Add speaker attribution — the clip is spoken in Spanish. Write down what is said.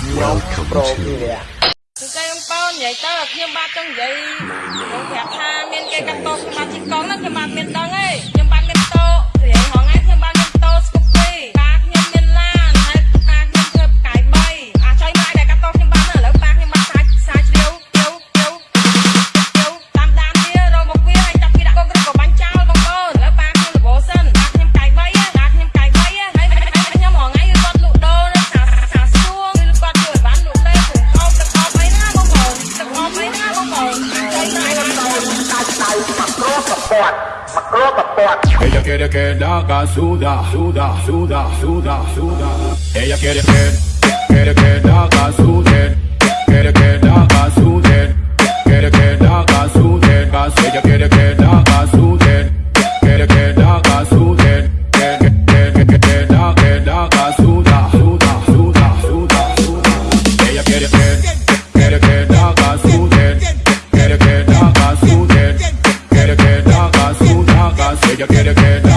Speaker 1: ខ្ញុំ
Speaker 2: ប្រូវីរៈ
Speaker 3: គឺគេខ្ញុំបោនិយាយទៅខ្ញុំបាទចង់និយាយខ្ញុំប្រាប់ថាមានគេកាត់តោខ្ញុំបាទជីកកងហ្នឹងខ្ញុំបាទមានដឹងហើយ
Speaker 4: Ella quiere que la haga suda, suda, suda, suda, suda. Ella quiere que, quiere que la haga suden, quiere que la haga suden, quiere que la haga suden, ella quiere que la haga ella quiere que